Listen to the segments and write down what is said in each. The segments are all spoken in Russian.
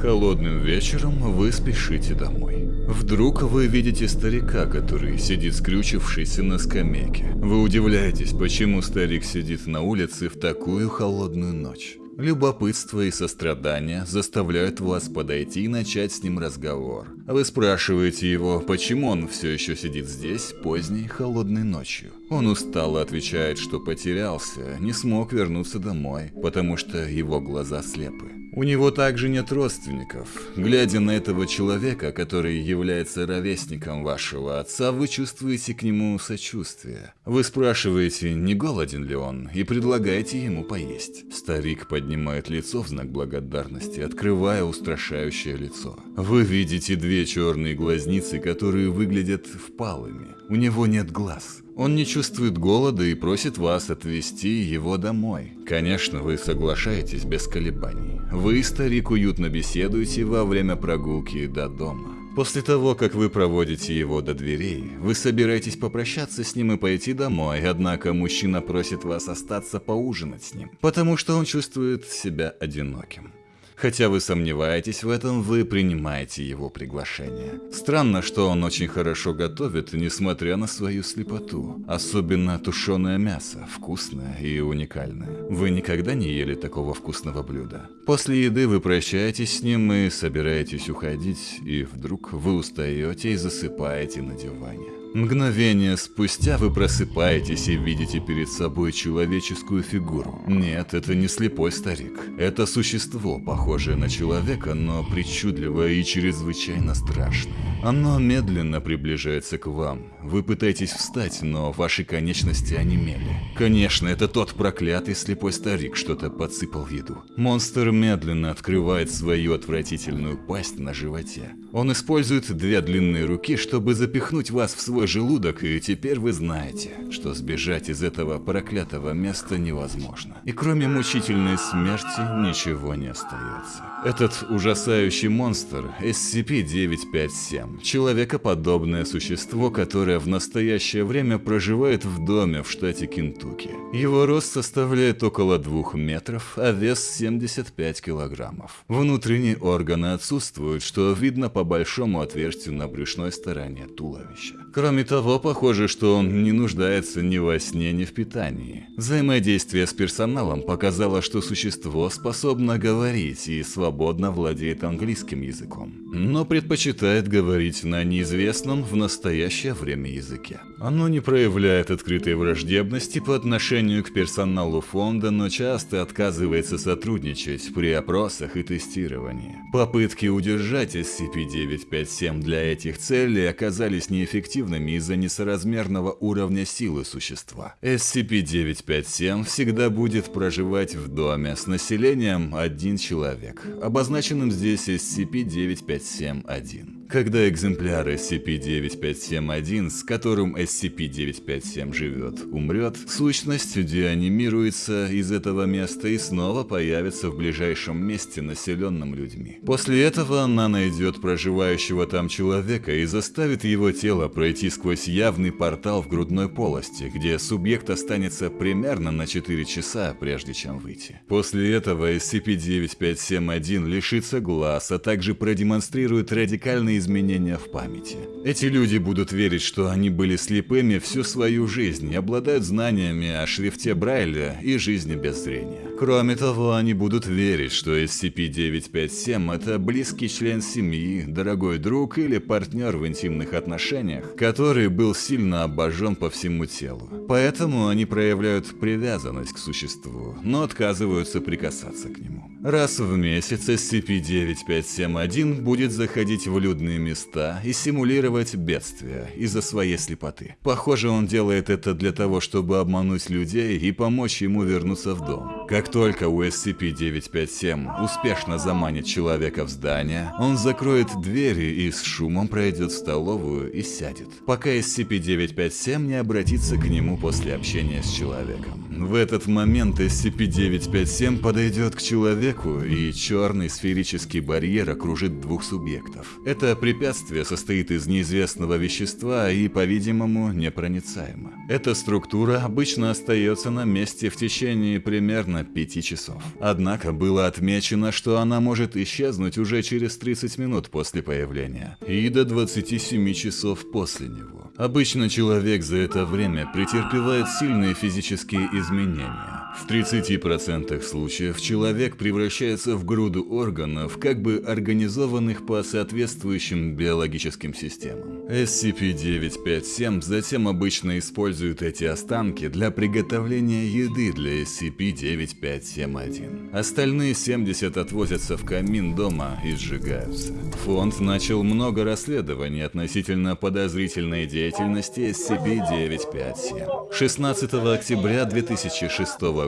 Холодным вечером вы спешите домой. Вдруг вы видите старика, который сидит скрючившийся на скамейке. Вы удивляетесь, почему старик сидит на улице в такую холодную ночь. Любопытство и сострадание заставляют вас подойти и начать с ним разговор. Вы спрашиваете его, почему он все еще сидит здесь поздней холодной ночью. Он устало отвечает, что потерялся, не смог вернуться домой, потому что его глаза слепы. У него также нет родственников. Глядя на этого человека, который является ровесником вашего отца, вы чувствуете к нему сочувствие. Вы спрашиваете, не голоден ли он, и предлагаете ему поесть. Старик поднимает лицо в знак благодарности, открывая устрашающее лицо. Вы видите две черные глазницы, которые выглядят впалыми. У него нет глаз. Он не чувствует голода и просит вас отвезти его домой. Конечно, вы соглашаетесь без колебаний. Вы старик уютно беседуете во время прогулки до дома. После того, как вы проводите его до дверей, вы собираетесь попрощаться с ним и пойти домой, однако мужчина просит вас остаться поужинать с ним, потому что он чувствует себя одиноким. Хотя вы сомневаетесь в этом, вы принимаете его приглашение. Странно, что он очень хорошо готовит, несмотря на свою слепоту. Особенно тушеное мясо, вкусное и уникальное. Вы никогда не ели такого вкусного блюда. После еды вы прощаетесь с ним и собираетесь уходить, и вдруг вы устаете и засыпаете на диване. Мгновение спустя вы просыпаетесь и видите перед собой человеческую фигуру. Нет, это не слепой старик. Это существо, похожее на человека, но причудливое и чрезвычайно страшное. Оно медленно приближается к вам. Вы пытаетесь встать, но ваши конечности онемели. Конечно, это тот проклятый слепой старик что-то подсыпал в еду. Монстр медленно открывает свою отвратительную пасть на животе. Он использует две длинные руки, чтобы запихнуть вас в свой желудок, и теперь вы знаете, что сбежать из этого проклятого места невозможно. И кроме мучительной смерти ничего не остается. Этот ужасающий монстр SCP-957 – человекоподобное существо, которое в настоящее время проживает в доме в штате Кентукки. Его рост составляет около 2 метров, а вес 75 килограммов. Внутренние органы отсутствуют, что видно по большому отверстию на брюшной стороне туловища. Кроме того, похоже, что он не нуждается ни во сне, ни в питании. Взаимодействие с персоналом показало, что существо способно говорить и свободно владеет английским языком, но предпочитает говорить на неизвестном в настоящее время языке. Оно не проявляет открытой враждебности по отношению к персоналу фонда, но часто отказывается сотрудничать при опросах и тестировании. Попытки удержать SCP-957 для этих целей оказались неэффективными из-за несоразмерного уровня силы существа. SCP-957 всегда будет проживать в доме с населением один человек, обозначенным здесь SCP-957-1. Когда экземпляр SCP-9571, с которым SCP-957 живет, умрет, сущность деанимируется из этого места и снова появится в ближайшем месте, населенном людьми. После этого она найдет проживающего там человека и заставит его тело пройти сквозь явный портал в грудной полости, где субъект останется примерно на 4 часа, прежде чем выйти. После этого SCP-9571 лишится глаз, а также продемонстрирует радикальные изменения в памяти. Эти люди будут верить, что они были слепыми всю свою жизнь и обладают знаниями о шрифте Брайля и жизни без зрения. Кроме того, они будут верить, что SCP-957 – это близкий член семьи, дорогой друг или партнер в интимных отношениях, который был сильно обожжен по всему телу. Поэтому они проявляют привязанность к существу, но отказываются прикасаться к нему. Раз в месяц SCP-9571 будет заходить в людные места и симулировать бедствия из-за своей слепоты. Похоже, он делает это для того, чтобы обмануть людей и помочь ему вернуться в дом. Как только у SCP-957 успешно заманит человека в здание, он закроет двери и с шумом пройдет в столовую и сядет, пока SCP-957 не обратится к нему после общения с человеком. В этот момент SCP-957 подойдет к человеку, и черный сферический барьер окружит двух субъектов. Это препятствие состоит из неизвестного вещества и, по-видимому, непроницаемо. Эта структура обычно остается на месте в течение примерно примерно 5 часов. Однако было отмечено, что она может исчезнуть уже через 30 минут после появления и до 27 часов после него. Обычно человек за это время претерпевает сильные физические изменения. В 30% случаев человек превращается в груду органов, как бы организованных по соответствующим биологическим системам. SCP-957 затем обычно используют эти останки для приготовления еды для SCP-9571. Остальные 70 отвозятся в камин дома и сжигаются. Фонд начал много расследований относительно подозрительной деятельности SCP-957. 16 октября 2006 года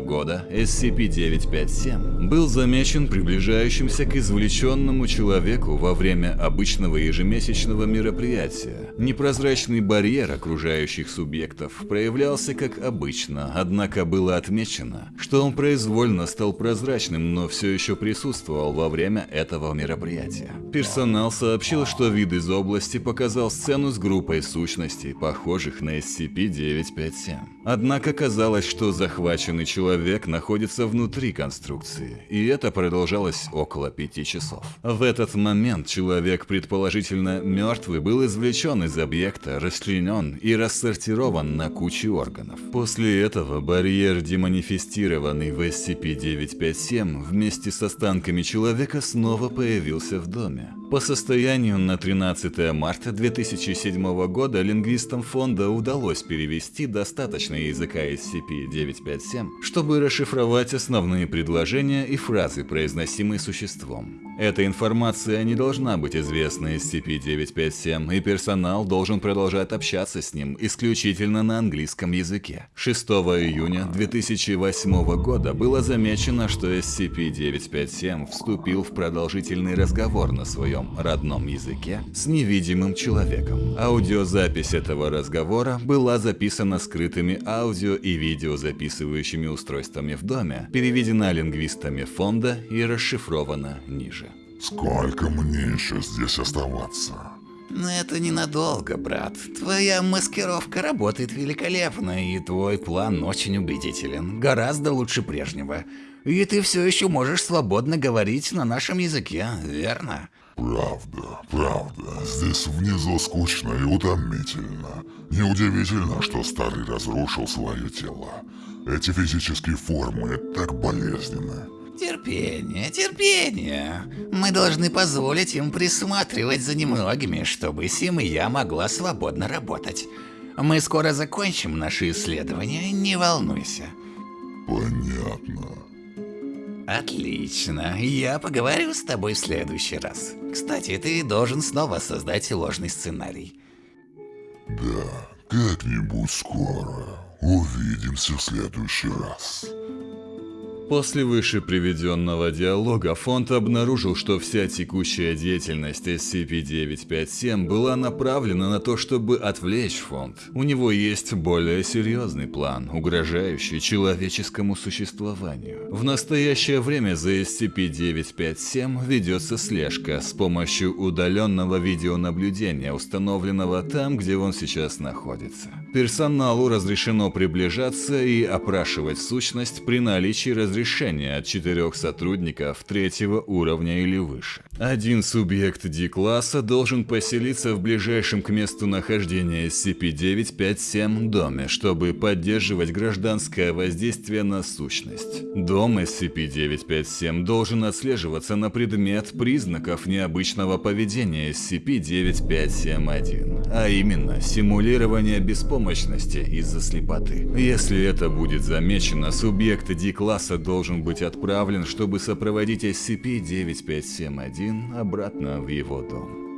SCP-957 был замечен приближающимся к извлеченному человеку во время обычного ежемесячного мероприятия. Непрозрачный барьер окружающих субъектов проявлялся как обычно, однако было отмечено, что он произвольно стал прозрачным, но все еще присутствовал во время этого мероприятия. Персонал сообщил, что вид из области показал сцену с группой сущностей, похожих на SCP-957. Однако казалось, что захваченный человек находится внутри конструкции, и это продолжалось около пяти часов. В этот момент человек, предположительно мертвый, был извлечен из объекта, расчленен и рассортирован на кучи органов. После этого барьер, деманифестированный в SCP-957, вместе с останками человека снова появился в доме. По состоянию на 13 марта 2007 года лингвистам фонда удалось перевести достаточно языка SCP-957, чтобы расшифровать основные предложения и фразы, произносимые существом. Эта информация не должна быть известна SCP-957, и персонал должен продолжать общаться с ним исключительно на английском языке. 6 июня 2008 года было замечено, что SCP-957 вступил в продолжительный разговор на своем родном языке с невидимым человеком. Аудиозапись этого разговора была записана скрытыми аудио и видеозаписывающими устройствами в доме, переведена лингвистами фонда и расшифрована ниже. Сколько мне еще здесь оставаться? Но это ненадолго, брат. Твоя маскировка работает великолепно, и твой план очень убедителен. Гораздо лучше прежнего. И ты все еще можешь свободно говорить на нашем языке, верно? Правда, правда. Здесь внизу скучно и утомительно. Неудивительно, что старый разрушил свое тело. Эти физические формы так болезненны. Терпение, терпение. Мы должны позволить им присматривать за немногими, чтобы Сим и я могла свободно работать. Мы скоро закончим наши исследования, не волнуйся. Понятно. Отлично, я поговорю с тобой в следующий раз. Кстати, ты должен снова создать ложный сценарий. Да, как-нибудь скоро. Увидимся в следующий раз. После выше приведенного диалога фонд обнаружил, что вся текущая деятельность SCP-957 была направлена на то, чтобы отвлечь фонд. У него есть более серьезный план, угрожающий человеческому существованию. В настоящее время за SCP-957 ведется слежка с помощью удаленного видеонаблюдения, установленного там, где он сейчас находится. Персоналу разрешено приближаться и опрашивать сущность при наличии разрешения от четырех сотрудников третьего уровня или выше. Один субъект D-класса должен поселиться в ближайшем к месту нахождения SCP-957 доме, чтобы поддерживать гражданское воздействие на сущность. Дом SCP-957 должен отслеживаться на предмет признаков необычного поведения SCP-9571, а именно симулирование беспомощности из-за слепоты. Если это будет замечено, субъект D-класса должен быть отправлен, чтобы сопроводить SCP-9571 обратно в его дом.